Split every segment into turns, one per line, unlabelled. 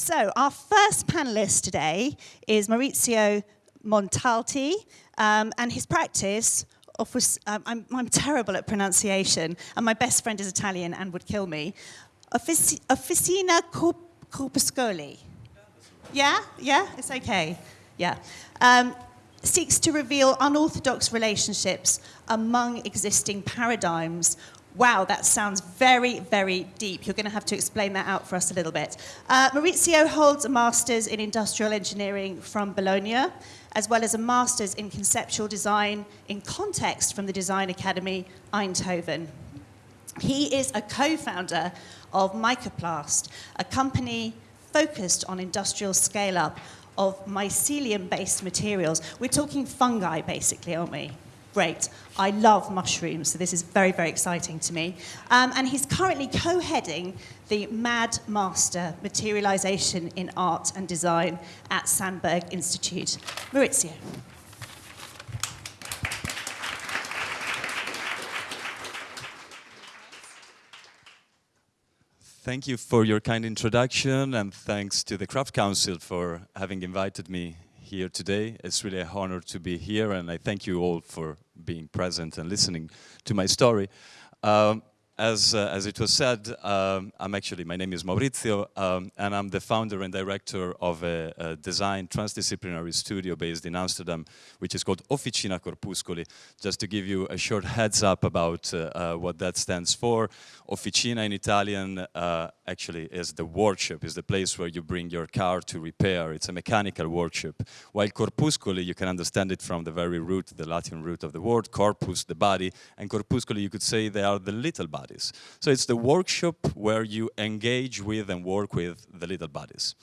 So our first panelist today is Maurizio Montalti, um, and his practice offers, um, I'm, I'm, terrible at pronunciation, and my best friend is Italian and would kill me. Offici Officina Corpuscoli. Yeah, yeah, it's okay. Yeah. Um, seeks to reveal unorthodox relationships among existing paradigms Wow, that sounds very, very deep. You're going to have to explain that out for us a little bit. Uh, Maurizio holds a master's in industrial engineering from Bologna, as well as a master's in conceptual design in context from the Design Academy Eindhoven. He is a co-founder of Mycoplast, a company focused on industrial scale-up of mycelium-based materials. We're talking fungi, basically, aren't we? great. I love mushrooms, so this is very, very exciting to me. Um, and he's currently co-heading the MAD Master Materialization in Art and Design at Sandberg Institute. Maurizio.
Thank you for your kind introduction and thanks to the Craft Council for having invited me here today. It's really an honor to be here and I thank you all for being present and listening to my story. Um, as, uh, as it was said, um, I'm actually, my name is Maurizio, um, and I'm the founder and director of a, a, design transdisciplinary studio based in Amsterdam, which is called Officina Corpuscoli. Just to give you a short heads up about uh, uh, what that stands for, Officina in Italian uh, actually is the workshop, is the place where you bring your car to repair. It's a mechanical workshop. While corpuscoli, you can understand it from the very root, the Latin root of the word, corpus, the body, and corpuscoli, you could say they are the little bodies. So it's the workshop where you engage with and work with the little bodies.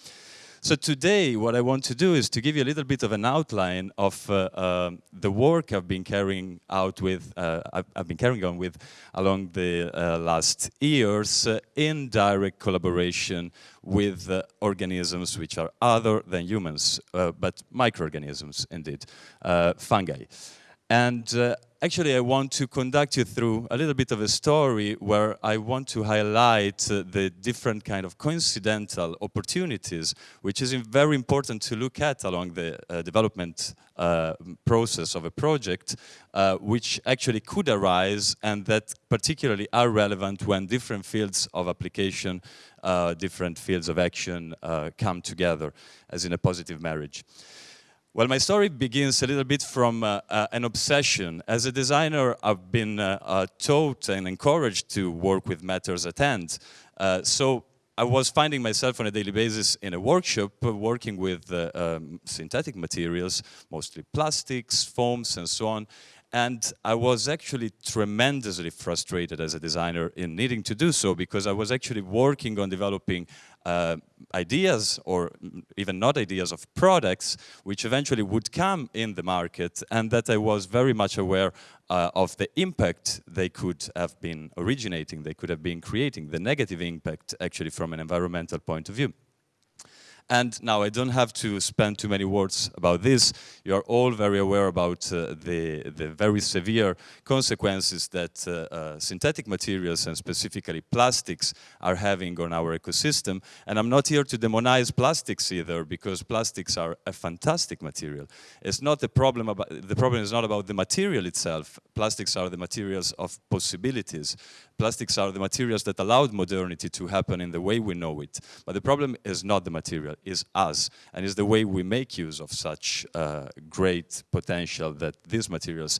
So today, what I want to do is to give you a little bit of an outline of uh, uh, the work I've been carrying out with, uh, I've, been carrying on with along the uh, last years uh, in direct collaboration with uh, organisms which are other than humans, but microorganisms indeed, fungi. And Actually, I want to conduct you through a little bit of a story where I want to highlight uh, the different kind of coincidental opportunities, which is very important to look at along the uh, development uh, process of a project, uh, which actually could arise and that particularly are relevant when different fields of application, uh, different fields of action uh, come together as in a positive marriage. Well, my story begins a little bit from uh, uh, an obsession. As a designer, I've been uh, uh taught and encouraged to work with matters at hand. Uh, so I was finding myself on a daily basis in a workshop uh, working with um, synthetic materials, mostly plastics, foams, and so on. And I was actually tremendously frustrated as a designer in needing to do so because I was actually working on developing uh, ideas or even not ideas of products which eventually would come in the market and that I was very much aware uh, of the impact they could have been originating, they could have been creating, the negative impact actually from an environmental point of view. And now I don't have to spend too many words about this. You are all very aware about uh, the, the very severe consequences that uh, uh, synthetic materials and specifically plastics are having on our ecosystem. And I'm not here to demonize plastics either because plastics are a fantastic material. It's not the problem about, the problem is not about the material itself. Plastics are the materials of possibilities. Plastics are the materials that allowed modernity to happen in the way we know it. But the problem is not the material, is us, and is the way we make use of such uh, great potential that these materials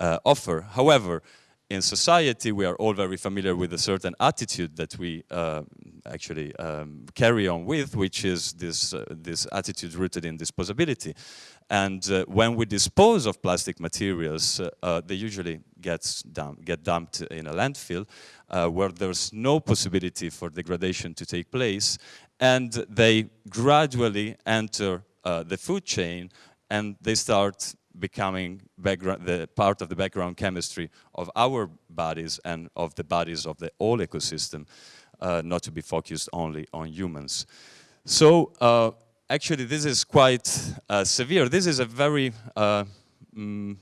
uh, offer. However, in society, we are all very familiar with a certain attitude that we uh, actually um, carry on with, which is this, uh, this attitude rooted in disposability. And uh, when we dispose of plastic materials, uh, uh, they usually gets dump, get dumped in a landfill uh, where there's no possibility for degradation to take place. And they gradually enter uh, the food chain and they start becoming the part of the background chemistry of our bodies and of the bodies of the whole ecosystem, uh, not to be focused only on humans. So actually this is quite uh, severe. This is a very uh, mm,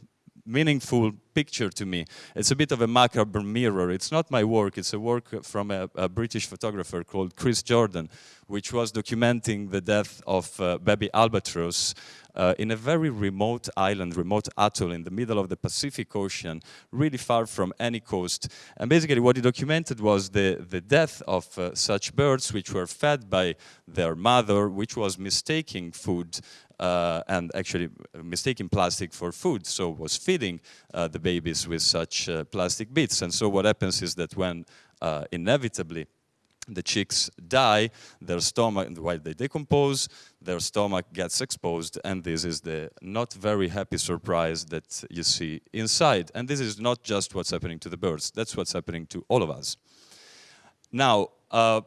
meaningful picture to me. It's a bit of a macabre mirror. It's not my work, it's a work from a, a British photographer called Chris Jordan, which was documenting the death of uh, baby albatross uh, in a very remote island, remote atoll in the middle of the Pacific Ocean, really far from any coast. And basically what he documented was the, the death of uh, such birds which were fed by their mother, which was mistaking food uh, and actually mistaking plastic for food, so was feeding uh, the babies with such uh, plastic bits. And so what happens is that when uh, inevitably the chicks die, their stomach, while they decompose, their stomach gets exposed, and this is the not very happy surprise that you see inside. And this is not just what's happening to the birds, that's what's happening to all of us. Now, uh,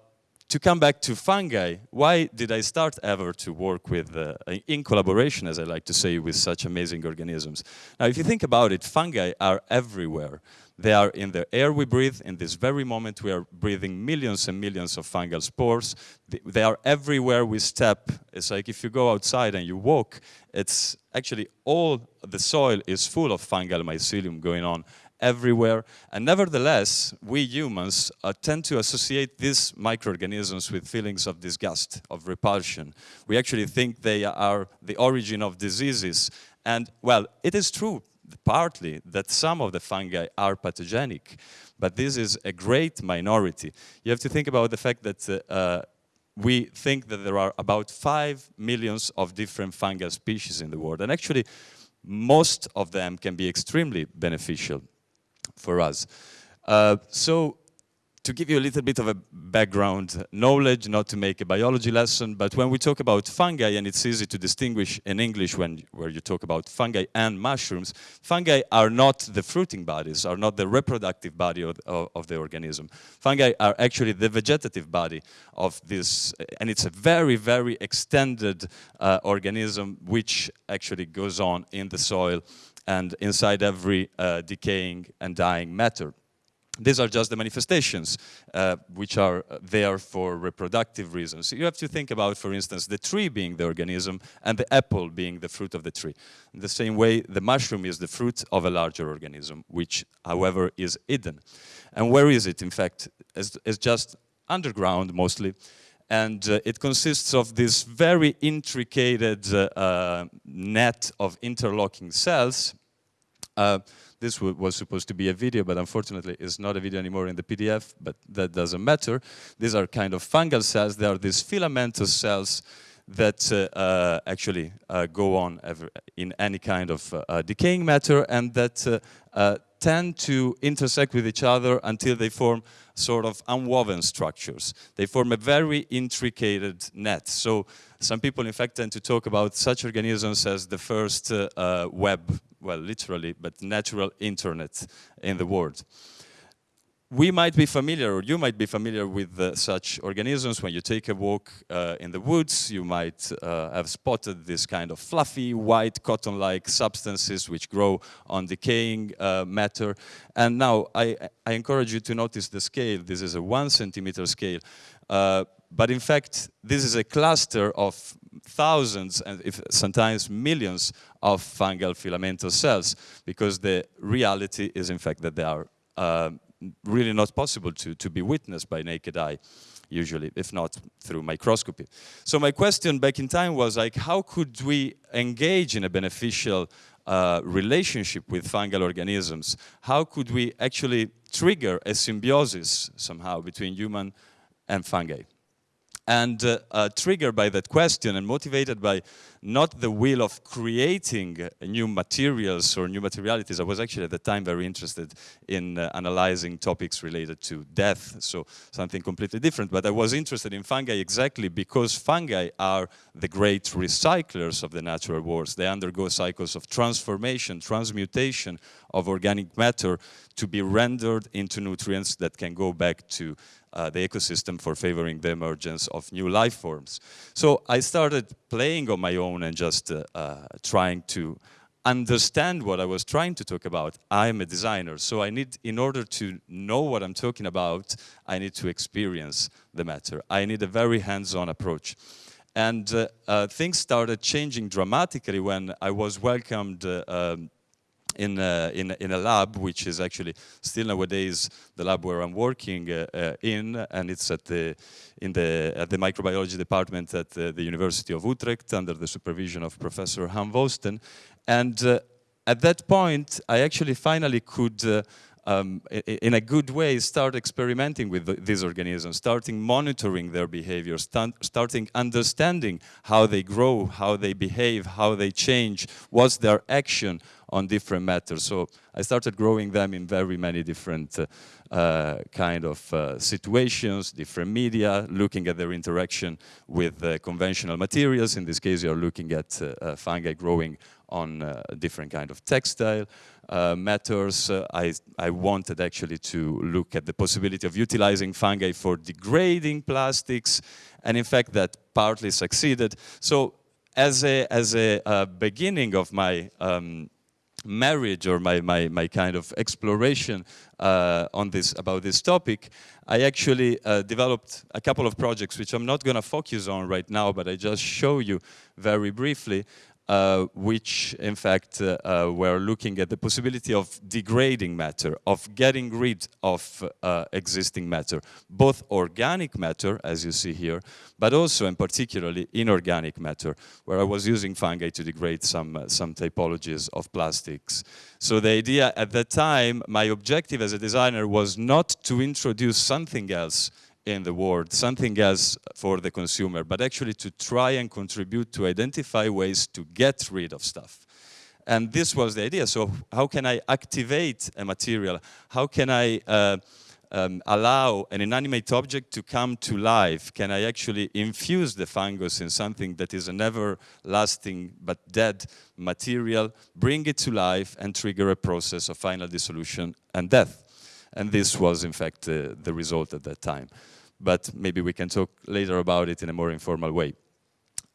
to come back to fungi, why did I start ever to work with, uh, in collaboration, as I like to say, with such amazing organisms? Now, if you think about it, fungi are everywhere. They are in the air we breathe. In this very moment, we are breathing millions and millions of fungal spores. They are everywhere we step. It's like if you go outside and you walk, it's actually all the soil is full of fungal mycelium going on everywhere. And nevertheless, we humans uh, tend to associate these microorganisms with feelings of disgust, of repulsion. We actually think they are the origin of diseases. And well, it is true partly that some of the fungi are pathogenic, but this is a great minority. You have to think about the fact that uh, uh, we think that there are about 5 millions of different fungal species in the world, and actually most of them can be extremely beneficial for us. Uh, so to give you a little bit of a background knowledge, not to make a biology lesson, but when we talk about fungi, and it's easy to distinguish in English when where you talk about fungi and mushrooms, fungi are not the fruiting bodies, are not the reproductive body of, of, of the organism. Fungi are actually the vegetative body of this, and it's a very, very extended uh, organism which actually goes on in the soil and inside every uh, decaying and dying matter. These are just the manifestations uh, which are uh, there for reproductive reasons. You have to think about, for instance, the tree being the organism and the apple being the fruit of the tree. In the same way, the mushroom is the fruit of a larger organism, which, however, is hidden. And where is it, in fact? It's, it's just underground, mostly. And uh, it consists of this very intricate uh, uh, net of interlocking cells uh, this was supposed to be a video, but unfortunately it's not a video anymore in the PDF, but that doesn't matter. These are kind of fungal cells. They are these filamentous cells that uh, uh, actually uh, go on in any kind of uh, decaying matter and that tend to intersect with each other until they form sort of unwoven structures. They form a very intricate net. So some people in fact tend to talk about such organisms as the first uh, uh, web well, literally, but natural internet in the world. We might be familiar, or you might be familiar with uh, such organisms. When you take a walk uh, in the woods, you might uh, have spotted this kind of fluffy, white, cotton-like substances which grow on decaying uh, matter. And now, I, I, encourage you to notice the scale. This is a one centimeter scale. Uh, but in fact, this is a cluster of thousands and if sometimes millions of fungal filamentous cells because the reality is in fact that they are uh, really not possible to, to be witnessed by naked eye usually, if not through microscopy. So my question back in time was like, how could we engage in a beneficial uh, relationship with fungal organisms? How could we actually trigger a symbiosis somehow between human and fungi? And uh, uh, triggered by that question and motivated by not the will of creating new materials or new materialities, I was actually at the time very interested in uh, analyzing topics related to death, so something completely different. But I was interested in fungi exactly because fungi are the great recyclers of the natural world. They undergo cycles of transformation, transmutation of organic matter to be rendered into nutrients that can go back to uh, the ecosystem for favoring the emergence of new life forms. So I started playing on my own and just uh, uh, trying to understand what I was trying to talk about. I'm a designer, so I need, in order to know what I'm talking about, I need to experience the matter. I need a very hands-on approach. And uh, uh, things started changing dramatically when I was welcomed um, in a, in, in a lab, which is actually still nowadays the lab where I'm working uh, uh, in, and it's at the in the at the microbiology department at uh, the University of Utrecht under the supervision of Professor Han Wösten. And uh, at that point, I actually finally could. Uh, um, in a good way, start experimenting with the, these organisms, starting monitoring their behavior, start, starting understanding how they grow, how they behave, how they change, what's their action on different matters. So I started growing them in very many different uh, uh, kind of uh, situations, different media, looking at their interaction with uh, conventional materials. In this case, you're looking at uh, uh, fungi growing on different kind of textile matters. I, I wanted actually to look at the possibility of utilizing fungi for degrading plastics, and in fact that partly succeeded. So as a, as a beginning of my um, marriage or my, my, my kind of exploration uh, on this about this topic, I actually uh, developed a couple of projects which I'm not going to focus on right now, but I just show you very briefly uh, which in fact uh, uh, were looking at the possibility of degrading matter, of getting rid of uh, existing matter, both organic matter, as you see here, but also and particularly inorganic matter, where I was using fungi to degrade some, uh, some typologies of plastics. So the idea at that time, my objective as a designer was not to introduce something else in the world, something else for the consumer, but actually to try and contribute to identify ways to get rid of stuff. And this was the idea. So how can I activate a material? How can I uh, um, allow an inanimate object to come to life? Can I actually infuse the fungus in something that is an everlasting but dead material, bring it to life and trigger a process of final dissolution and death? And this was, in fact, uh, the result at that time but maybe we can talk later about it in a more informal way.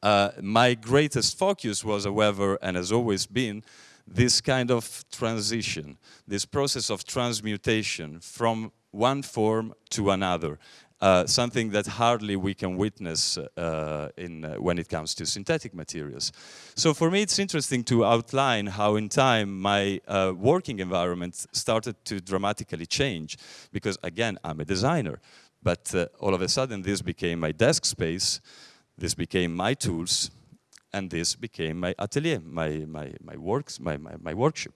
Uh, my greatest focus was, however, and has always been, this kind of transition, this process of transmutation from one form to another, uh, something that hardly we can witness uh, in, uh, when it comes to synthetic materials. So for me it's interesting to outline how in time my uh, working environment started to dramatically change because again I'm a designer but uh, all of a sudden, this became my desk space, this became my tools, and this became my atelier, my, my, my works, my, my, my workshop.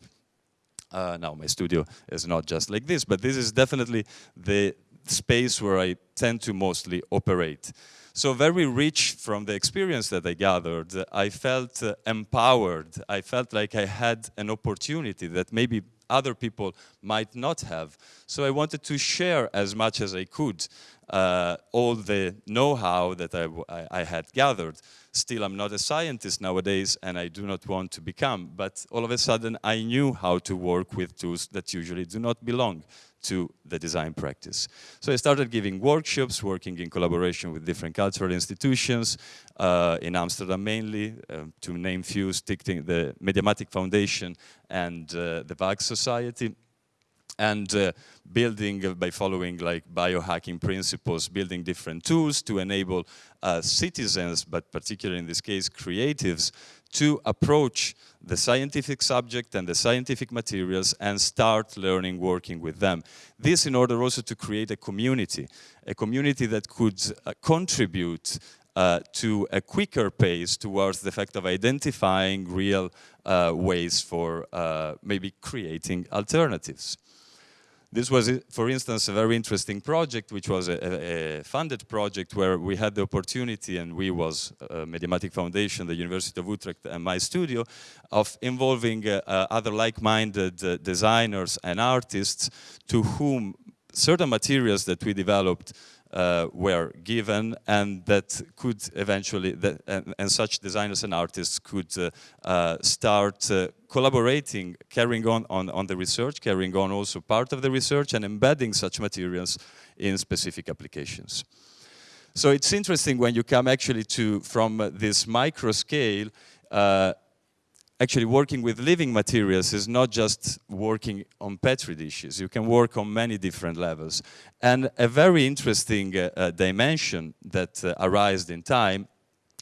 Now, my studio is not just like this, but this is definitely the space where I tend to mostly operate. So very rich from the experience that I gathered, I felt uh, empowered. I felt like I had an opportunity that maybe other people might not have. So I wanted to share as much as I could uh, all the know-how that I, I, had gathered. Still, I'm not a scientist nowadays and I do not want to become, but all of a sudden I knew how to work with tools that usually do not belong to the design practice. So I started giving workshops, working in collaboration with different cultural institutions, uh, in Amsterdam mainly, uh, to name few, the Mediamatic Foundation and uh, the Waag Society and uh, building uh, by following like biohacking principles, building different tools to enable uh, citizens, but particularly in this case creatives, to approach the scientific subject and the scientific materials and start learning working with them. This in order also to create a community, a community that could uh, contribute uh, to a quicker pace towards the fact of identifying real uh, ways for uh, maybe creating alternatives. This was, for instance, a very interesting project, which was a, a funded project where we had the opportunity, and we was uh, Mediamatic Foundation, the University of Utrecht, and my studio, of involving uh, uh, other like-minded uh, designers and artists to whom certain materials that we developed uh, were given and that could eventually, that, and, and, such designers and artists could uh, uh, start uh, collaborating, carrying on, on on the research, carrying on also part of the research and embedding such materials in specific applications. So it's interesting when you come actually to, from this micro scale, uh, actually working with living materials is not just working on petri dishes. You can work on many different levels. And a very interesting uh, uh, dimension that uh, arose in time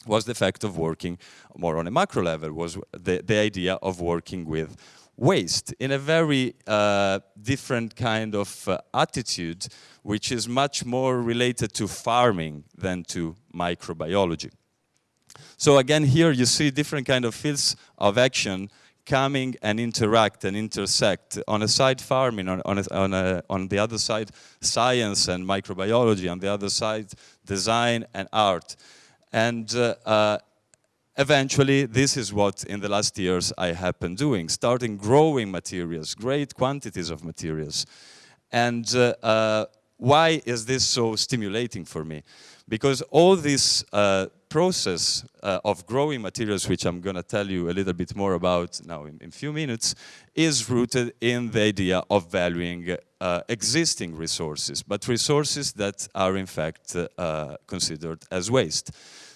was the fact of working more on a macro level, was the, the idea of working with waste in a very uh, different kind of uh, attitude, which is much more related to farming than to microbiology. So again, here you see different kind of fields of action coming and interact and intersect. On a side farming, on, on, a, on, a, on the other side science and microbiology, on the other side design and art. And uh, uh, eventually this is what in the last years I have been doing, starting growing materials, great quantities of materials. And uh, uh, why is this so stimulating for me? Because all these uh, process uh, of growing materials, which I'm going to tell you a little bit more about now in a few minutes, is rooted in the idea of valuing uh, existing resources, but resources that are in fact uh, considered as waste.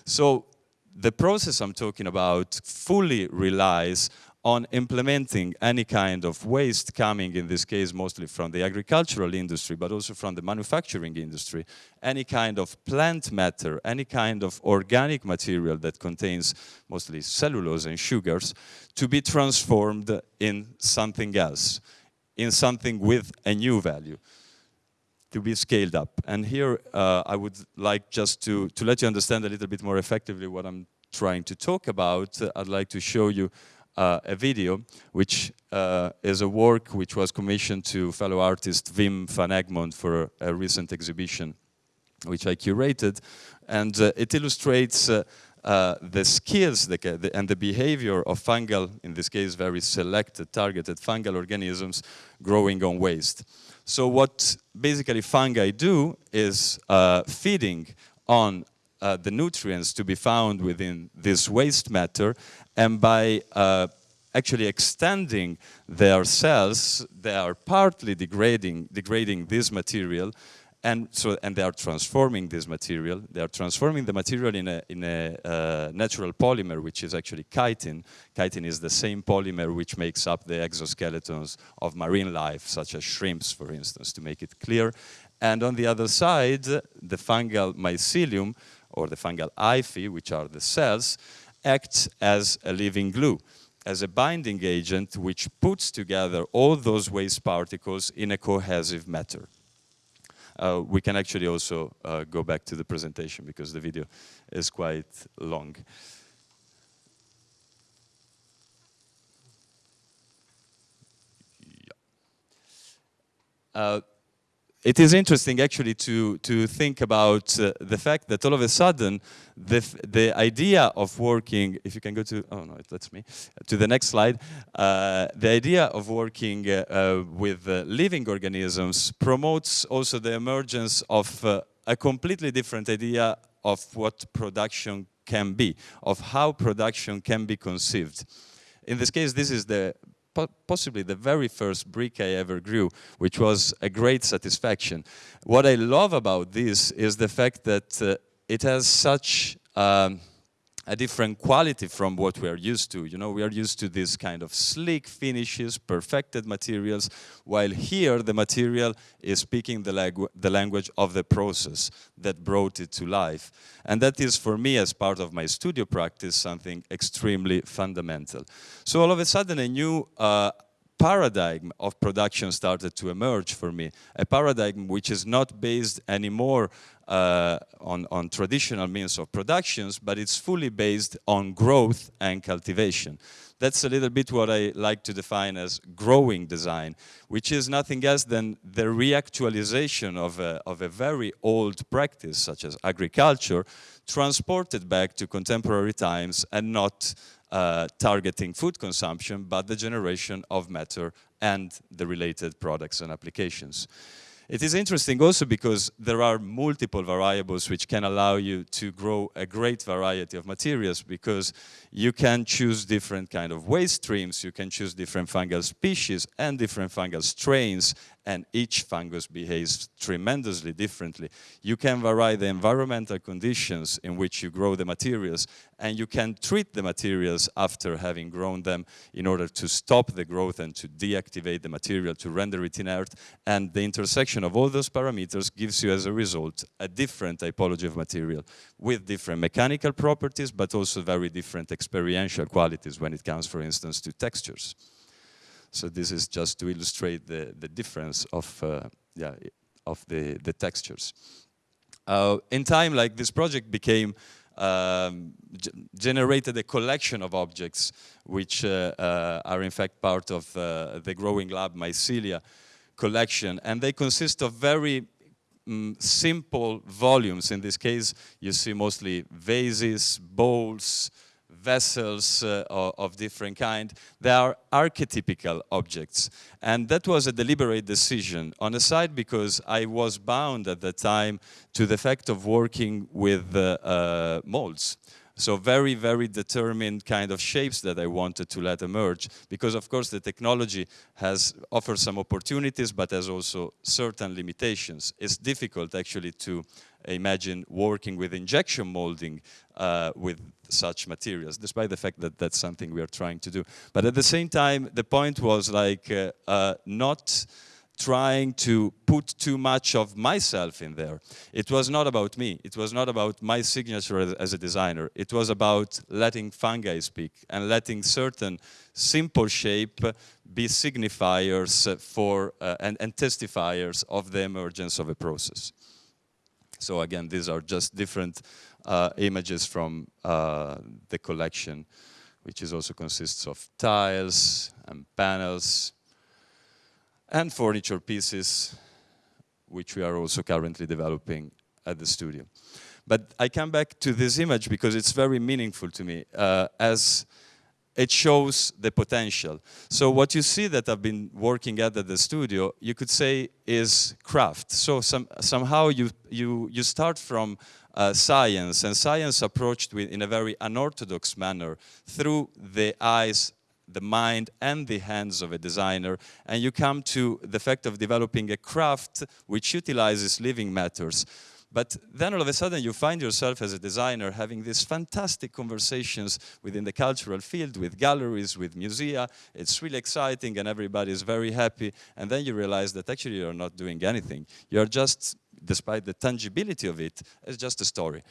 So the process I'm talking about fully relies on implementing any kind of waste coming, in this case, mostly from the agricultural industry, but also from the manufacturing industry, any kind of plant matter, any kind of organic material that contains mostly cellulose and sugars, to be transformed in something else, in something with a new value to be scaled up. And here uh, I would like just to, to let you understand a little bit more effectively what I'm trying to talk about. Uh, I'd like to show you a video, which uh, is a work which was commissioned to fellow artist Wim van Egmond for a, recent exhibition, which I curated. And uh, it illustrates uh, uh, the skills and the behavior of fungal, in this case very selected, targeted fungal organisms growing on waste. So what basically fungi do is uh, feeding on uh, the nutrients to be found within this waste matter and by uh, actually extending their cells, they are partly degrading, degrading this material and so and they are transforming this material. They are transforming the material in a in a uh, natural polymer, which is actually chitin. Chitin is the same polymer which makes up the exoskeletons of marine life, such as shrimps, for instance, to make it clear. And on the other side, the fungal mycelium or the fungal hyphae, which are the cells, acts as a living glue, as a binding agent which puts together all those waste particles in a cohesive matter. Uh, we can actually also uh, go back to the presentation because the video is quite long. Yeah. Uh, it is interesting actually to, to think about uh, the fact that all of a sudden the, the idea of working, if you can go to, oh no, it lets me, to the next slide, uh, the idea of working uh, uh with uh, living organisms promotes also the emergence of uh, a completely different idea of what production can be, of how production can be conceived. In this case, this is the possibly the very first brick I ever grew, which was a great satisfaction. What I love about this is the fact that uh, it has such um, a different quality from what we are used to. You know, we are used to this kind of sleek finishes, perfected materials, while here the material is speaking the, langu the language of the process that brought it to life. And that is for me as part of my studio practice something extremely fundamental. So all of a sudden a new uh, paradigm of production started to emerge for me. A paradigm which is not based anymore uh, on, on traditional means of productions, but it's fully based on growth and cultivation. That's a little bit what I like to define as growing design, which is nothing else than the reactualization of a, of a very old practice, such as agriculture, transported back to contemporary times and not uh, targeting food consumption, but the generation of matter and the related products and applications. It is interesting also because there are multiple variables which can allow you to grow a great variety of materials because you can choose different kind of waste streams, you can choose different fungal species and different fungal strains and each fungus behaves tremendously differently. You can vary the environmental conditions in which you grow the materials and you can treat the materials after having grown them in order to stop the growth and to deactivate the material, to render it inert. And the intersection of all those parameters gives you as a result a different typology of material with different mechanical properties, but also very different experiential qualities when it comes, for instance, to textures. So this is just to illustrate the, the difference of, uh, yeah, of the, the textures. Uh, in time, like this project became um, generated a collection of objects which uh, uh, are in fact part of uh, the growing lab mycelia collection and they consist of very mm, simple volumes in this case you see mostly vases bowls vessels uh, of different kind. They are archetypical objects. And that was a deliberate decision. On the side, because I was bound at the time to the fact of working with uh, uh, molds. So very, very determined kind of shapes that I wanted to let emerge because of course the technology has offered some opportunities but has also certain limitations. It's difficult actually to imagine working with injection molding uh, with such materials, despite the fact that that's something we are trying to do. But at the same time, the point was like uh, uh, not trying to put too much of myself in there. It was not about me. It was not about my signature as, as, a designer. It was about letting fungi speak and letting certain simple shape be signifiers for uh, and, and testifiers of the emergence of a process. So again, these are just different uh, images from uh, the collection, which is also consists of tiles and panels and furniture pieces, which we are also currently developing at the studio. But I come back to this image because it's very meaningful to me uh, as it shows the potential. So what you see that I've been working at at the studio, you could say is craft. So some, somehow you, you, you start from uh, science, and science approached with, in a very unorthodox manner through the eyes the mind and the hands of a designer and you come to the fact of developing a craft which utilizes living matters but then all of a sudden you find yourself as a designer having these fantastic conversations within the cultural field, with galleries, with musea. It's really exciting and everybody is very happy. And then you realize that actually you're not doing anything. You're just, despite the tangibility of it, it's just a story.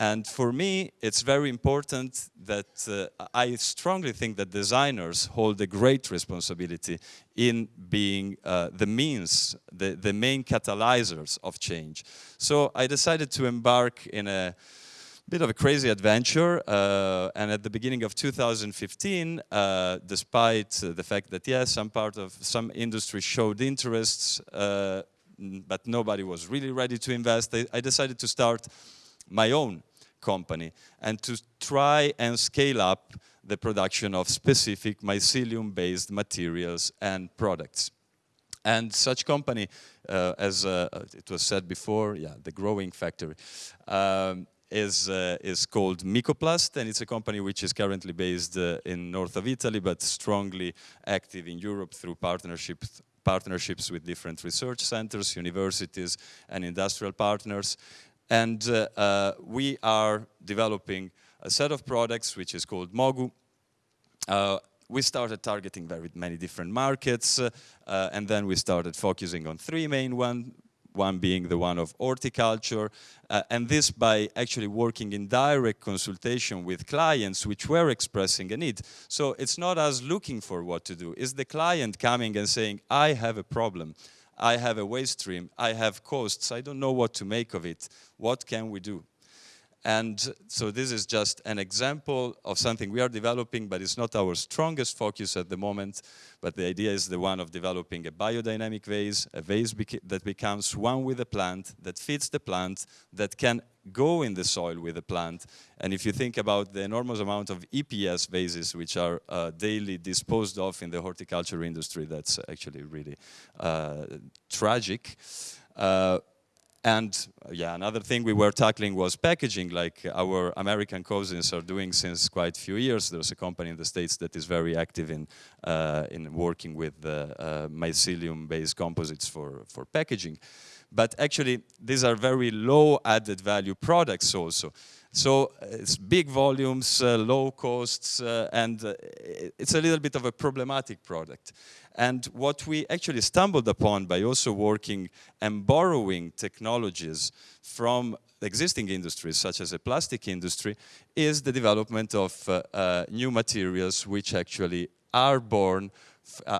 And for me, it's very important that uh, I strongly think that designers hold a great responsibility in being uh, the means, the, the main catalyzers of change. So I decided to embark in a bit of a crazy adventure uh, and at the beginning of 2015 uh, despite the fact that yes some part of some industry showed interests uh, but nobody was really ready to invest I, I decided to start my own company and to try and scale up the production of specific mycelium-based materials and products. And such company, uh, as uh, it was said before, yeah, the growing factory, um, is, uh, is called Mycoplast, and it's a company which is currently based uh, in north of Italy, but strongly active in Europe through partnerships partnerships with different research centers, universities, and industrial partners. And uh, uh, we are developing a set of products which is called Mogu. Uh, we started targeting very many different markets and then we started focusing on three main ones one being the one of horticulture, uh, and this by actually working in direct consultation with clients which were expressing a need. So it's not us looking for what to do, it's the client coming and saying, I have a problem. I have a waste stream, I have costs, I don't know what to make of it. What can we do? And so this is just an example of something we are developing, but it's not our strongest focus at the moment. But the idea is the one of developing a biodynamic vase, a vase that becomes one with the plant, that fits the plant, that can go in the soil with the plant. And if you think about the enormous amount of EPS vases which are uh, daily disposed of in the horticulture industry, that's actually really uh, tragic. Uh, and yeah, another thing we were tackling was packaging, like our American cousins are doing since quite a few years. There's a company in the States that is very active in, uh, in working with uh, uh, mycelium-based composites for, for packaging. But actually, these are very low added value products also. So it's big volumes, uh, low costs, uh, and uh, it's a little bit of a problematic product. And what we actually stumbled upon by also working and borrowing technologies from existing industries, such as the plastic industry, is the development of uh, uh, new materials which actually are born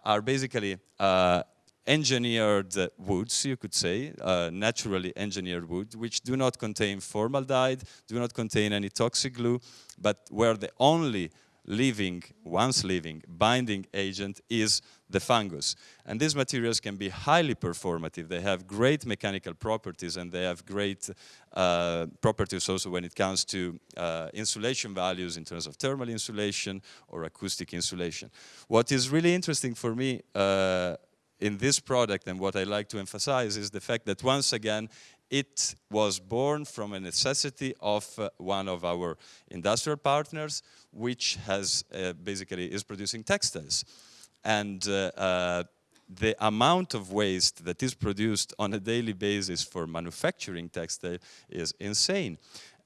are basically uh, engineered woods, you could say, uh, naturally engineered wood, which do not contain formaldehyde, do not contain any toxic glue, but where the only living, once living, binding agent is the fungus. And these materials can be highly performative. They have great mechanical properties and they have great uh, properties also when it comes to uh, insulation values in terms of thermal insulation or acoustic insulation. What is really interesting for me uh, in this product and what I like to emphasize is the fact that once again it was born from a necessity of uh, one of our industrial partners which has uh, basically is producing textiles and uh, uh, the amount of waste that is produced on a daily basis for manufacturing textile is insane.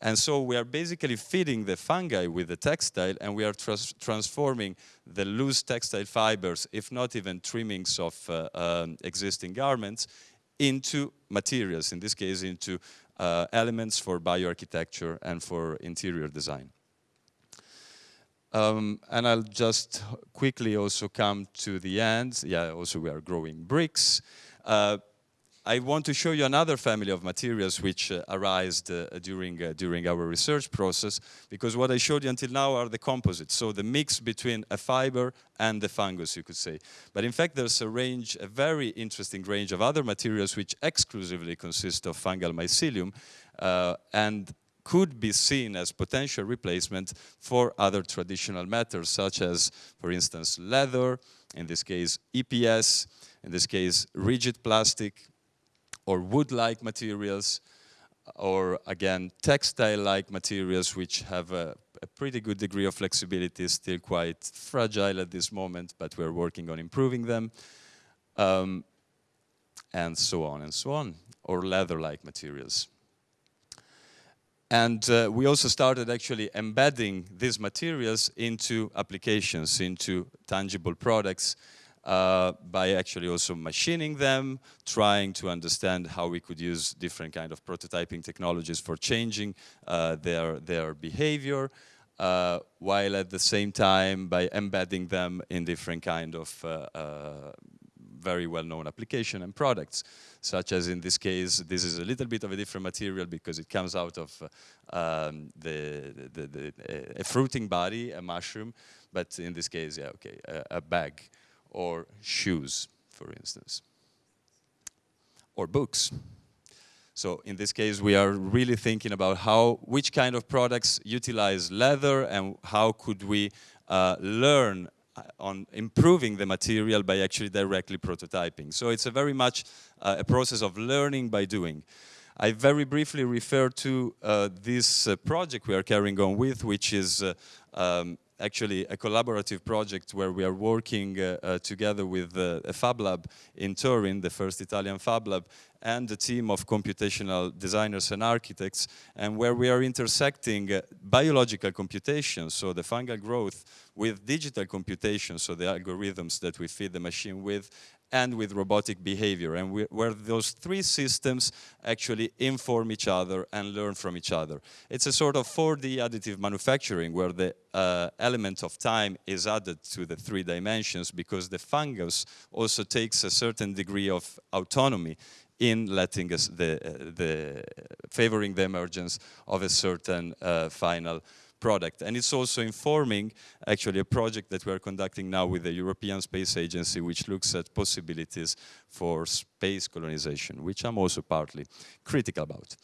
And so we are basically feeding the fungi with the textile and we are trans transforming the loose textile fibers, if not even trimmings of uh, um, existing garments, into materials, in this case into uh, elements for bioarchitecture and for interior design. Um, and I'll just quickly also come to the end. Yeah, also we are growing bricks. Uh, I want to show you another family of materials which uh, uh, during, uh, during our research process, because what I showed you until now are the composites, so the mix between a fiber and the fungus, you could say. But in fact, there's a range, a very interesting range of other materials which exclusively consist of fungal mycelium, uh, and could be seen as potential replacement for other traditional metals, such as, for instance, leather, in this case, EPS, in this case, rigid plastic, or wood-like materials, or again, textile-like materials which have a, a, pretty good degree of flexibility, still quite fragile at this moment, but we're working on improving them, um, and so on and so on, or leather-like materials. And uh, we also started actually embedding these materials into applications, into tangible products, uh, by actually also machining them, trying to understand how we could use different kind of prototyping technologies for changing uh, their, their behavior, uh, while at the same time by embedding them in different kind of uh, uh, very well-known application and products, such as in this case, this is a little bit of a different material because it comes out of um, the, the, the, a fruiting body, a mushroom, but in this case, yeah, okay, a, a bag or shoes, for instance, or books. So in this case, we are really thinking about how, which kind of products utilize leather and how could we uh, learn uh, on improving the material by actually directly prototyping. So it's a very much uh, a process of learning by doing. I very briefly refer to uh, this uh, project we are carrying on with, which is uh, um, actually a collaborative project where we are working uh, uh, together with uh, a Fab Lab in Turin, the first Italian Fab Lab, and a team of computational designers and architects, and where we are intersecting uh, biological computation, so the fungal growth, with digital computation, so the algorithms that we feed the machine with, and with robotic behavior, and we, where those three systems actually inform each other and learn from each other. It's a sort of 4D additive manufacturing where the uh, element of time is added to the three dimensions because the fungus also takes a certain degree of autonomy in letting us the, uh, the favoring the emergence of a certain uh, final product. And it's also informing actually a project that we're conducting now with the European Space Agency, which looks at possibilities for space colonization, which I'm also partly critical about.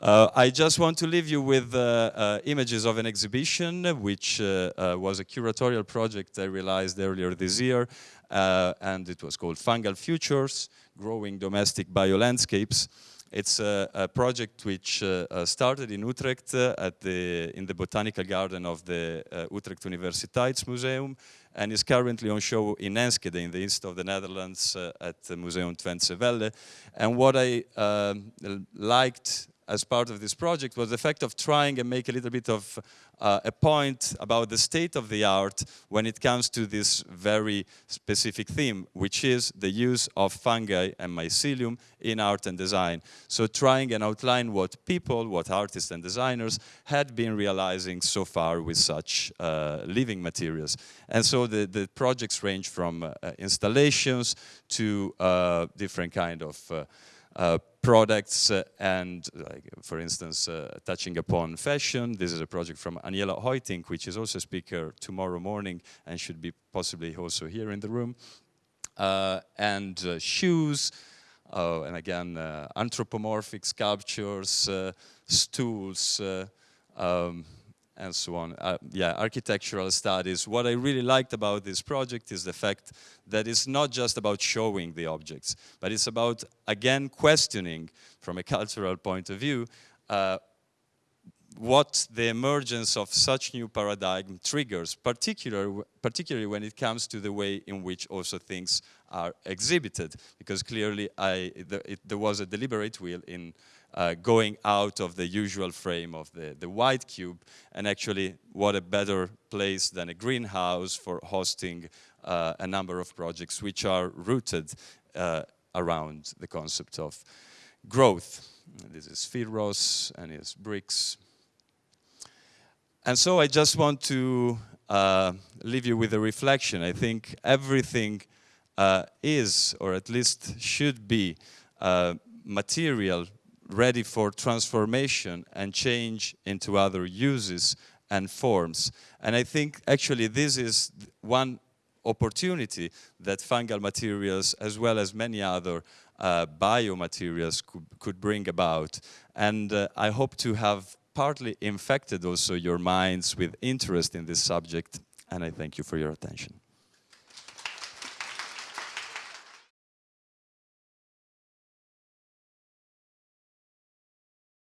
Uh, I just want to leave you with uh, uh, images of an exhibition, which uh, uh, was a curatorial project I realized earlier this year, uh, and it was called Fungal Futures, Growing Domestic Biolandscapes. It's a, a project which uh, uh, started in Utrecht uh, at the, in the botanical garden of the uh, Utrecht Universiteitsmuseum and is currently on show in Enschede in the east of the Netherlands at the Museum TwentseWelle. And what I um, liked as part of this project was the fact of trying and make a little bit of uh, a point about the state of the art when it comes to this very specific theme, which is the use of fungi and mycelium in art and design. So trying and outline what people, what artists and designers had been realizing so far with such uh, living materials. And so the, the projects range from uh, installations to uh, different kind of uh, uh, products uh, and, like, for instance, uh, touching upon fashion. This is a project from Aniela Hoitink, which is also a speaker tomorrow morning and should be possibly also here in the room. Uh, and uh, shoes, oh, and again, anthropomorphic sculptures, stools, um, and so on. Uh, yeah, architectural studies. What I really liked about this project is the fact that it's not just about showing the objects, but it's about, again, questioning from a cultural point of view uh, what the emergence of such new paradigm triggers, particular, particularly when it comes to the way in which also things are exhibited, because clearly I, the, it, there was a deliberate will in uh, going out of the usual frame of the, the white cube and actually what a better place than a greenhouse for hosting uh, a number of projects which are rooted uh, around the concept of growth. This is Phil Ross and his bricks. And so I just want to uh, leave you with a reflection. I think everything uh, is, or at least should be, uh, material ready for transformation and change into other uses and forms. And I think actually this is one opportunity that fungal materials as well as many other uh, biomaterials could, could, bring about. And uh, I hope to have partly infected also your minds with interest in this subject and I thank you for your attention.